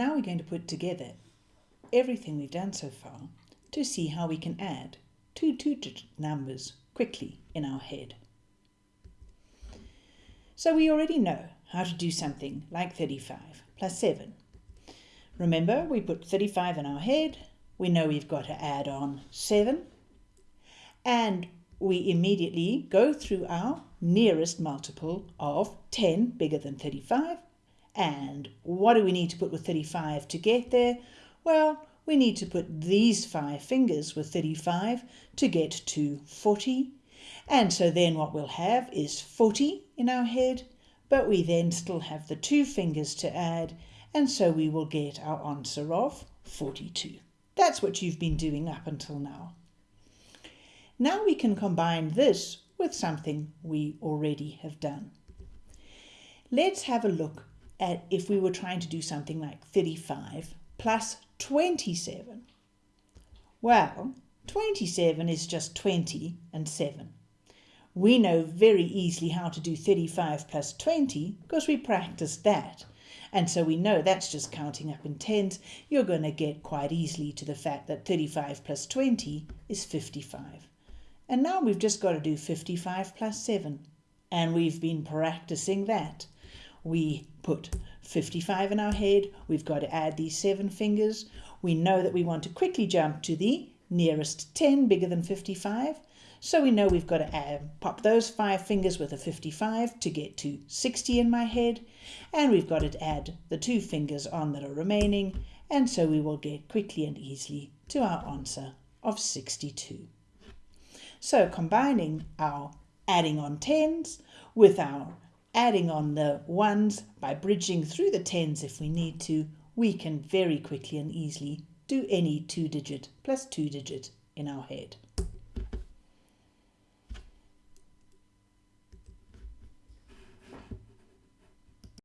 now we're going to put together everything we've done so far to see how we can add two two-digit numbers quickly in our head. So we already know how to do something like 35 plus 7. Remember, we put 35 in our head, we know we've got to add on 7, and we immediately go through our nearest multiple of 10 bigger than 35. And what do we need to put with 35 to get there? Well, we need to put these five fingers with 35 to get to 40. And so then what we'll have is 40 in our head, but we then still have the two fingers to add, and so we will get our answer of 42. That's what you've been doing up until now. Now we can combine this with something we already have done. Let's have a look at if we were trying to do something like 35 plus 27. Well, 27 is just 20 and 7. We know very easily how to do 35 plus 20 because we practiced that. And so we know that's just counting up in tens. You're going to get quite easily to the fact that 35 plus 20 is 55. And now we've just got to do 55 plus 7. And we've been practicing that. We put 55 in our head. We've got to add these seven fingers. We know that we want to quickly jump to the nearest 10 bigger than 55. So we know we've got to add, pop those five fingers with a 55 to get to 60 in my head. And we've got to add the two fingers on that are remaining. And so we will get quickly and easily to our answer of 62. So combining our adding on tens with our adding on the ones by bridging through the tens if we need to, we can very quickly and easily do any two digit plus two digit in our head.